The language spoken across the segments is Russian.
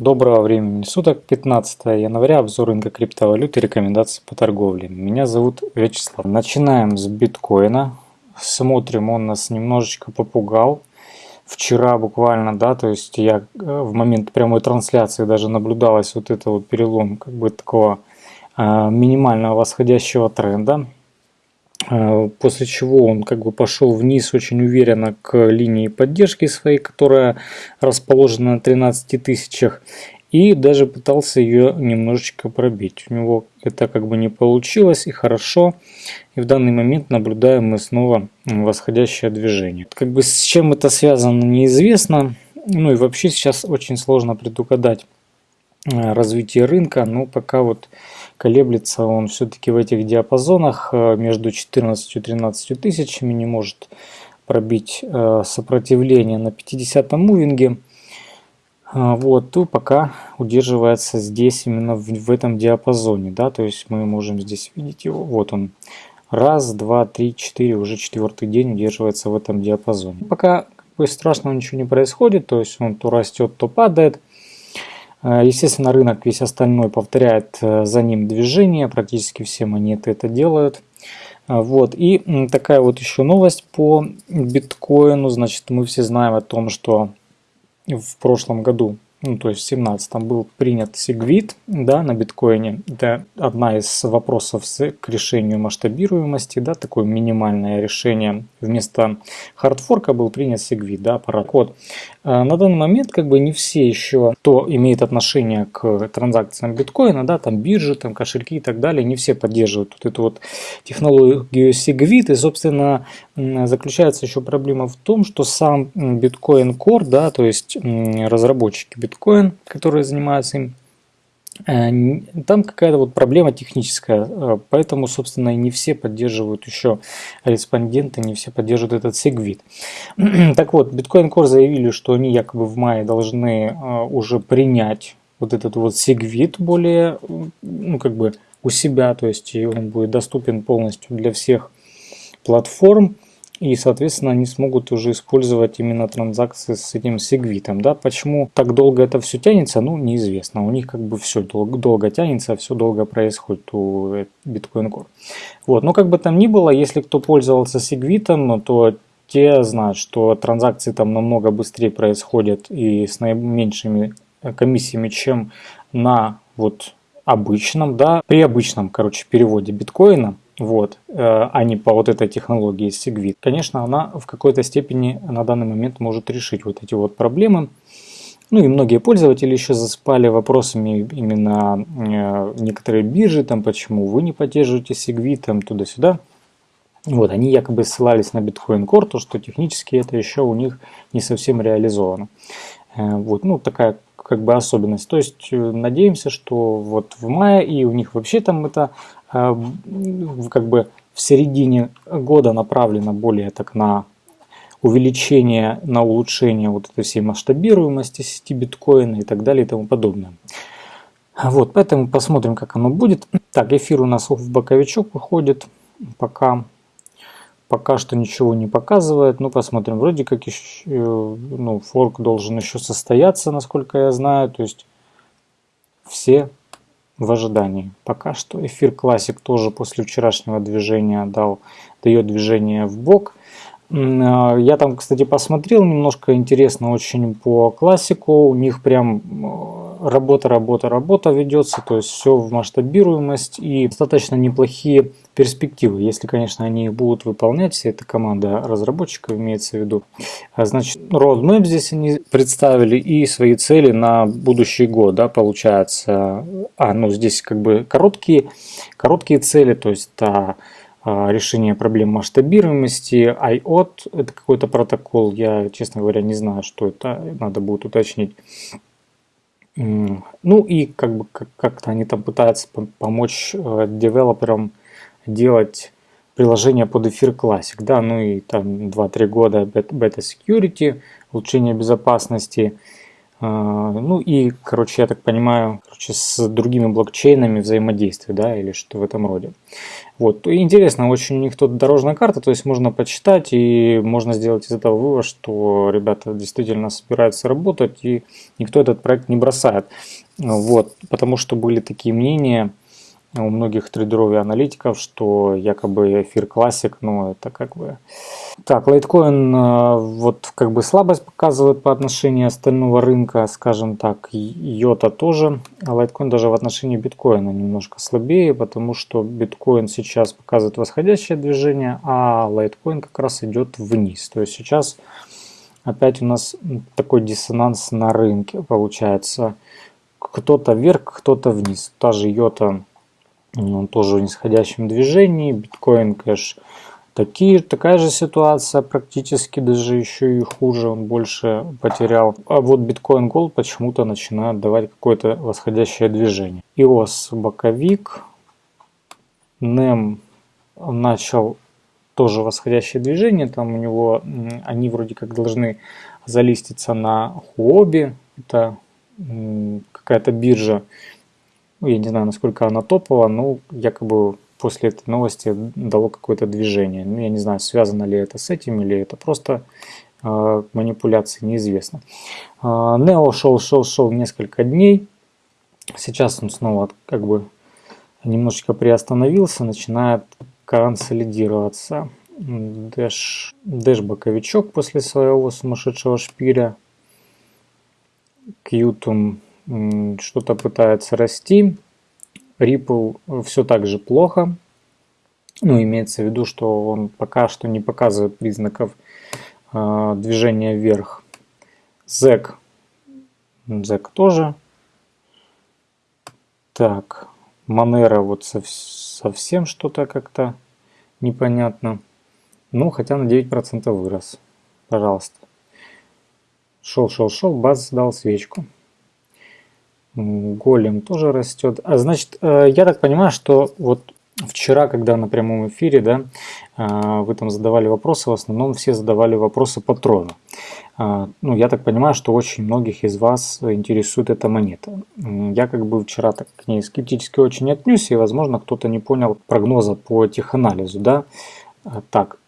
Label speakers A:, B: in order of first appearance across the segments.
A: Доброго времени суток, 15 января, обзор рынка криптовалюты, рекомендации по торговле. Меня зовут Вячеслав. Начинаем с биткоина. Смотрим, он нас немножечко попугал. Вчера буквально, да, то есть я э, в момент прямой трансляции даже наблюдалось вот это вот перелом как бы такого э, минимального восходящего тренда. Э, после чего он как бы пошел вниз очень уверенно к линии поддержки своей, которая расположена на 13 тысячах. И даже пытался ее немножечко пробить. У него это как бы не получилось и хорошо. И в данный момент наблюдаем мы снова восходящее движение. Как бы с чем это связано неизвестно. Ну и вообще сейчас очень сложно предугадать развитие рынка. Но пока вот колеблется он все-таки в этих диапазонах э, между 14 и 13 тысячами, не может пробить э, сопротивление на 50 мувинге. Э, вот, то пока удерживается здесь именно в, в этом диапазоне, да, то есть мы можем здесь видеть его, вот он, раз, два, три, четыре, уже четвертый день удерживается в этом диапазоне. Пока как бы, страшного ничего не происходит, то есть он то растет, то падает. Э, естественно, рынок весь остальной повторяет э, за ним движение, практически все монеты это делают. Э, вот. И такая вот еще новость по биткоину. Значит, мы все знаем о том, что в прошлом году ну, то есть в 17 был принят Segwit да, на биткоине. Это одна из вопросов к решению масштабируемости, да, такое минимальное решение. Вместо хардфорка был принят Segwit, да, паракод. А на данный момент как бы не все еще, кто имеет отношение к транзакциям биткоина, да, там биржи, там кошельки и так далее, не все поддерживают вот эту вот технологию Segwit. И, собственно, заключается еще проблема в том, что сам биткоин Core, да, то есть разработчики биткоин, которые занимаются им, э, там какая-то вот проблема техническая, э, поэтому, собственно, и не все поддерживают еще респонденты, не все поддерживают этот сегвит. Так вот, Bitcoin Core заявили, что они якобы в мае должны э, уже принять вот этот вот сегвит более, ну, как бы у себя, то есть он будет доступен полностью для всех платформ и, соответственно, они смогут уже использовать именно транзакции с этим сегвитом. Да? Почему так долго это все тянется, ну, неизвестно. У них как бы все долго, долго тянется, все долго происходит у Bitcoin Core. Вот. Но как бы там ни было, если кто пользовался сегвитом, то те знают, что транзакции там намного быстрее происходят и с наименьшими комиссиями, чем на вот обычном, да, при обычном, короче, переводе биткоина вот, э, а не по вот этой технологии Segwit. Конечно, она в какой-то степени на данный момент может решить вот эти вот проблемы. Ну и многие пользователи еще заспали вопросами именно э, некоторые биржи, там почему вы не поддерживаете Segwit, там туда-сюда. Вот, они якобы ссылались на Bitcoin Core, то что технически это еще у них не совсем реализовано. Э, вот, ну такая как бы особенность. То есть надеемся, что вот в мае и у них вообще там это как бы в середине года направлено более так на увеличение, на улучшение вот этой всей масштабируемости сети биткоина и так далее и тому подобное. Вот, поэтому посмотрим, как оно будет. Так, эфир у нас в боковичок выходит, пока, пока что ничего не показывает. Ну, посмотрим, вроде как еще, ну, форк должен еще состояться, насколько я знаю. То есть все в ожидании. Пока что эфир классик тоже после вчерашнего движения дал, дает движение в бок. А, я там, кстати, посмотрел немножко интересно очень по классику. У них прям работа, работа, работа ведется, то есть все в масштабируемость и достаточно неплохие перспективы, если, конечно, они будут выполнять, вся эта команда разработчиков имеется в виду. А, значит, roadmap здесь они представили и свои цели на будущий год, да, получается. А, ну здесь как бы короткие, короткие цели, то есть а, решение проблем масштабируемости. IOT – это какой-то протокол, я, честно говоря, не знаю, что это, надо будет уточнить. Ну и как бы как-то они там пытаются помочь э, девелоперам делать приложение под эфир Classic, да, ну и там 2-3 года Beta Security, улучшение безопасности, ну и, короче, я так понимаю, короче, с другими блокчейнами взаимодействие, да, или что в этом роде. Вот, интересно, очень у них тут дорожная карта, то есть можно почитать и можно сделать из этого вывод, что ребята действительно собираются работать и никто этот проект не бросает. Вот, потому что были такие мнения, у многих трейдеров и аналитиков, что якобы эфир классик, ну это как бы... Так, лайткоин э, вот как бы слабость показывает по отношению остального рынка, скажем так, йота тоже, а лайткоин даже в отношении биткоина немножко слабее, потому что биткоин сейчас показывает восходящее движение, а лайткоин как раз идет вниз. То есть сейчас опять у нас такой диссонанс на рынке получается. Кто-то вверх, кто-то вниз. Та же йота тоже в нисходящем движении. Биткоин кэш такие, такая же ситуация, практически даже еще и хуже, он больше потерял. А вот биткоин Gold почему-то начинает давать какое-то восходящее движение. иос боковик, NEM начал тоже восходящее движение, там у него, они вроде как должны залиститься на Huobi, это какая-то биржа, ну, я не знаю, насколько она топовая, но якобы после этой новости дало какое-то движение. Ну, я не знаю, связано ли это с этим, или это просто э, манипуляции, неизвестно. Э, Нео шел, шел, шел несколько дней. Сейчас он снова как бы немножечко приостановился, начинает консолидироваться. Дэш, дэш боковичок после своего сумасшедшего шпиля. Кьютум что-то пытается расти. Ripple все так же плохо. Ну, имеется в виду, что он пока что не показывает признаков э, движения вверх. ZEC. ZEC тоже. Так, Monero вот сов совсем что-то как-то непонятно. Ну, хотя на 9% вырос. Пожалуйста. Шел, шел, шел, баз дал свечку. Голем тоже растет. А значит, э, я так понимаю, что вот вчера, когда на прямом эфире, да, э, вы там задавали вопросы, в основном все задавали вопросы по трону. Э, ну, я так понимаю, что очень многих из вас интересует эта монета. Я как бы вчера так к ней скептически очень отнесся, и, возможно, кто-то не понял прогноза по теханализу, да. Так,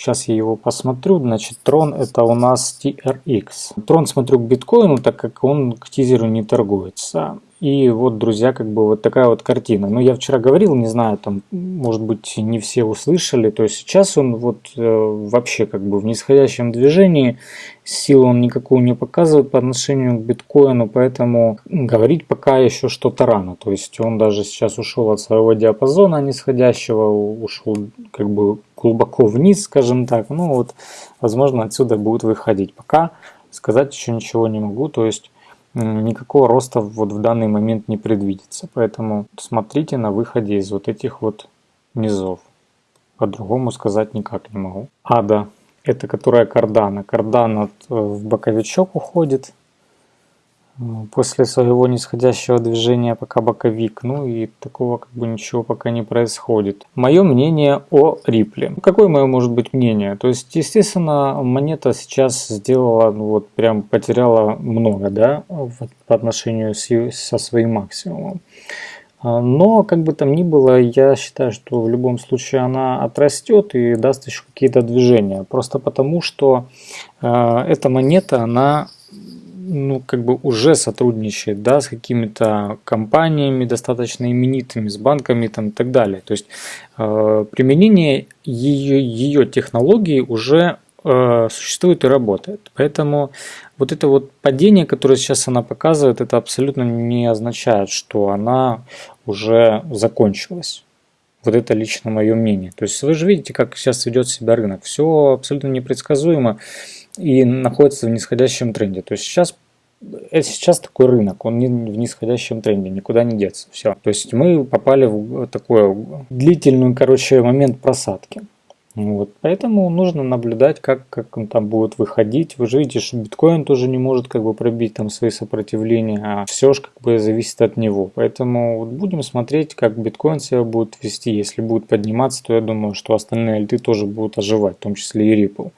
A: Сейчас я его посмотрю. Значит, трон это у нас TRX. Трон смотрю к биткоину, так как он к тизеру не торгуется. И вот, друзья, как бы вот такая вот картина. Ну, я вчера говорил, не знаю, там, может быть, не все услышали. То есть сейчас он вот э, вообще как бы в нисходящем движении. Силу он никакую не показывает по отношению к биткоину, поэтому говорить пока еще что-то рано. То есть он даже сейчас ушел от своего диапазона нисходящего, ушел как бы глубоко вниз, скажем так. Ну вот, возможно, отсюда будет выходить. Пока сказать еще ничего не могу. То есть никакого роста вот в данный момент не предвидится. Поэтому смотрите на выходе из вот этих вот низов. По-другому сказать никак не могу. Ада, это которая кардана. Кардана э, в боковичок уходит после своего нисходящего движения пока боковик. Ну и такого как бы ничего пока не происходит. Мое мнение о Рипле. Какое мое может быть мнение? То есть, естественно, монета сейчас сделала, ну вот прям потеряла много, да, по отношению с, со своим максимумом. А, но, как бы там ни было, я считаю, что в любом случае она отрастет и даст еще какие-то движения. Просто потому, что э, эта монета, она ну, как бы уже сотрудничает, да, с какими-то компаниями достаточно именитыми, с банками там и так далее. То есть э, применение ее, ее технологии уже э, существует и работает. Поэтому вот это вот падение, которое сейчас она показывает, это абсолютно не означает, что она уже закончилась. Вот это лично мое мнение. То есть вы же видите, как сейчас ведет себя рынок. Все абсолютно непредсказуемо и находится в нисходящем тренде. То есть сейчас это сейчас такой рынок, он не в нисходящем тренде, никуда не деться. Все. То есть мы попали в такой длительный, короче, момент просадки. Вот. Поэтому нужно наблюдать, как, как он там будет выходить. Вы же видите, что биткоин тоже не может как бы пробить там свои сопротивления, а все же как бы зависит от него. Поэтому вот будем смотреть, как биткоин себя будет вести. Если будет подниматься, то я думаю, что остальные альты тоже будут оживать, в том числе и Ripple.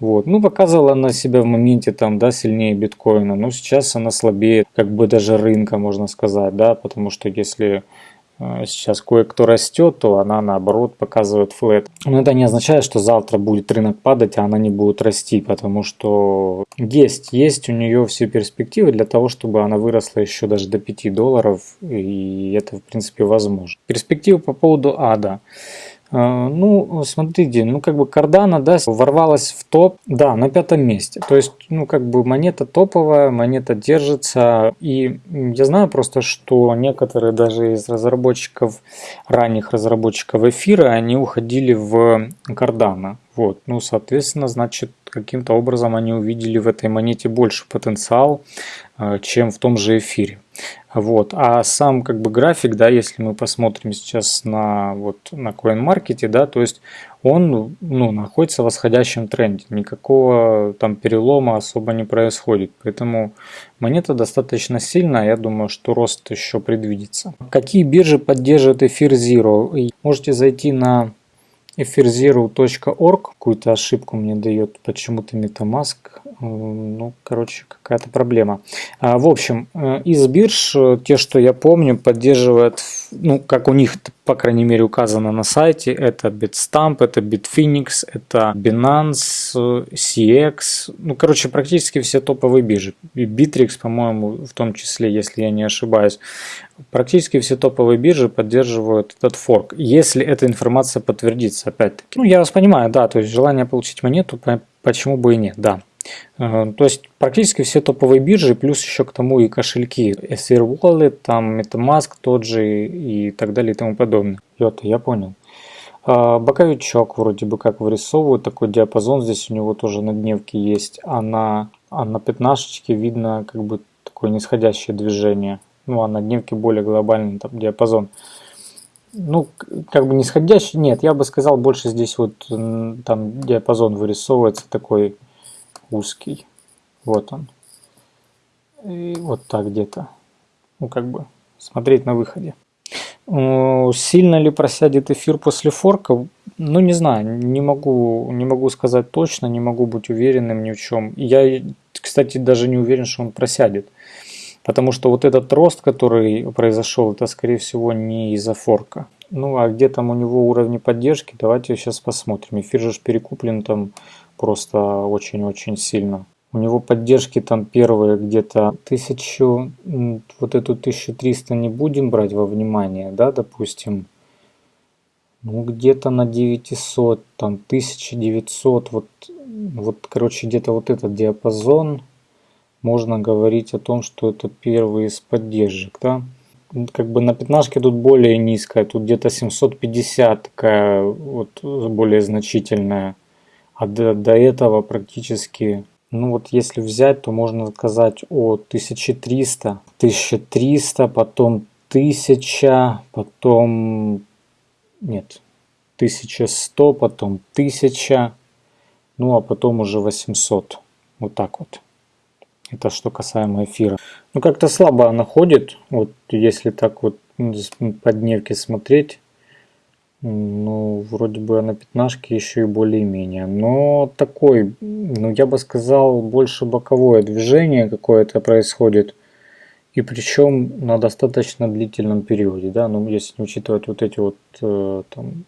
A: Вот. Ну, показывала она себя в моменте там, да, сильнее биткоина, но сейчас она слабее, как бы даже рынка, можно сказать, да, потому что если э, сейчас кое-кто растет, то она наоборот показывает флет. Но это не означает, что завтра будет рынок падать, а она не будет расти, потому что есть, есть у нее все перспективы для того, чтобы она выросла еще даже до 5 долларов, и это в принципе возможно. Перспективы по поводу ада. А, ну, смотрите, ну как бы Cardano, да, ворвалась в топ, да, на пятом месте. То есть, ну как бы монета топовая, монета держится. И я знаю просто, что некоторые даже из разработчиков, ранних разработчиков эфира, они уходили в Cardano. Вот, ну, соответственно, значит, каким-то образом они увидели в этой монете больше потенциал, а, чем в том же эфире. Вот. А сам как бы график, да, если мы посмотрим сейчас на, вот, на CoinMarket, да, то есть он ну, находится в восходящем тренде. Никакого там перелома особо не происходит. Поэтому монета достаточно сильная. Я думаю, что рост еще предвидится. Какие биржи поддерживают эфир Zero? Можете зайти на etherzero.org. Какую-то ошибку мне дает почему-то MetaMask. Ну, короче, какая-то проблема. А, в общем, э, из бирж, э, те, что я помню, поддерживают, ну, как у них, по крайней мере, указано на сайте, это Bitstamp, это Bitfinex, это Binance, CX, ну, короче, практически все топовые биржи. И Bittrex, по-моему, в том числе, если я не ошибаюсь. Практически все топовые биржи поддерживают этот форк, если эта информация подтвердится, опять-таки. Ну, я вас понимаю, да, то есть желание получить монету, почему бы и нет, да. Э, то есть практически все топовые биржи, плюс еще к тому и кошельки. SR Wallet, там MetaMask тот же и так далее и тому подобное. Йота, я понял. А, боковичок вроде бы как вырисовывают, такой диапазон здесь у него тоже на дневке есть, а на, а на пятнашечке видно как бы такое нисходящее движение. Ну а на дневке более глобальный там диапазон. Ну, как бы нисходящий, нет, я бы сказал, больше здесь вот там диапазон вырисовывается такой узкий. Вот он. И вот так где-то. Ну, как бы смотреть на выходе. Сильно ли просядет эфир после форка? Ну, не знаю, не могу, не могу сказать точно, не могу быть уверенным ни в чем. Я, кстати, даже не уверен, что он просядет. Потому что вот этот рост, который произошел, это, скорее всего, не из-за форка. Ну, а где там у него уровни поддержки, давайте сейчас посмотрим. Эфир же перекуплен там просто очень-очень сильно. У него поддержки там первые где-то тысячу, вот эту 1300 не будем брать во внимание, да, допустим. Ну, где-то на 900, там 1900, вот, вот короче, где-то вот этот диапазон, можно говорить о том, что это первый из поддержек, да. Как бы на пятнашке тут более низкая, тут где-то 750 такая вот более значительная. А до, до этого практически, ну вот если взять, то можно сказать о 1300, 1300, потом 1000, потом, нет, 1100, потом 1000, ну а потом уже 800. Вот так вот. Это что касаемо эфира. Ну как-то слабо она ходит, вот если так вот по дневке смотреть. Ну, вроде бы на пятнашке еще и более-менее. Но такой, ну я бы сказал, больше боковое движение какое-то происходит. И причем на достаточно длительном периоде, да, ну если не учитывать вот эти вот э, там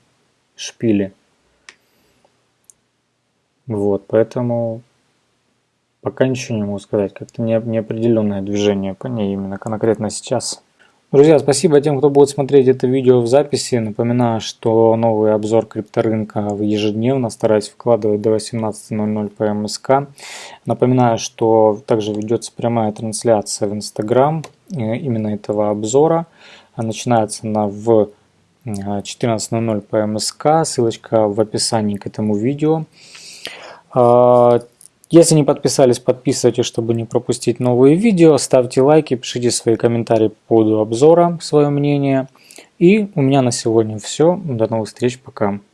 A: шпили. Вот, поэтому пока ничего не могу сказать, как-то неопределенное движение по ней именно конкретно сейчас. Друзья, спасибо тем, кто будет смотреть это видео в записи. Напоминаю, что новый обзор крипторынка ежедневно стараюсь вкладывать до 18.00 по МСК. Напоминаю, что также ведется прямая трансляция в Инстаграм э, именно этого обзора. Начинается она в 14.00 по МСК. Ссылочка в описании к этому видео. Если не подписались, подписывайтесь, чтобы не пропустить новые видео. Ставьте лайки, пишите свои комментарии по поводу обзора, свое мнение. И у меня на сегодня все. До новых встреч, пока.